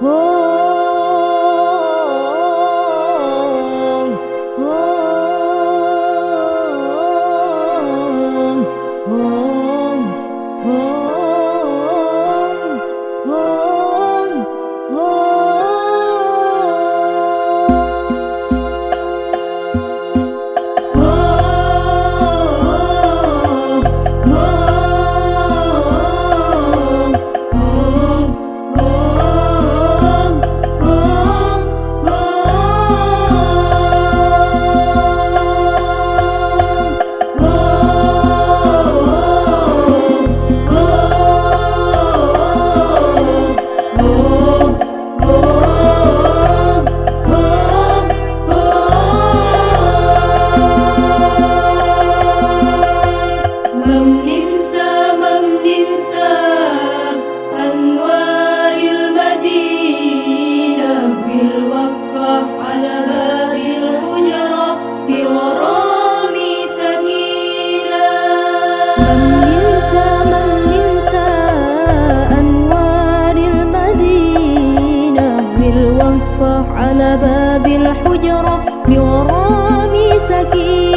Oh باب الحجرة بغرام سكين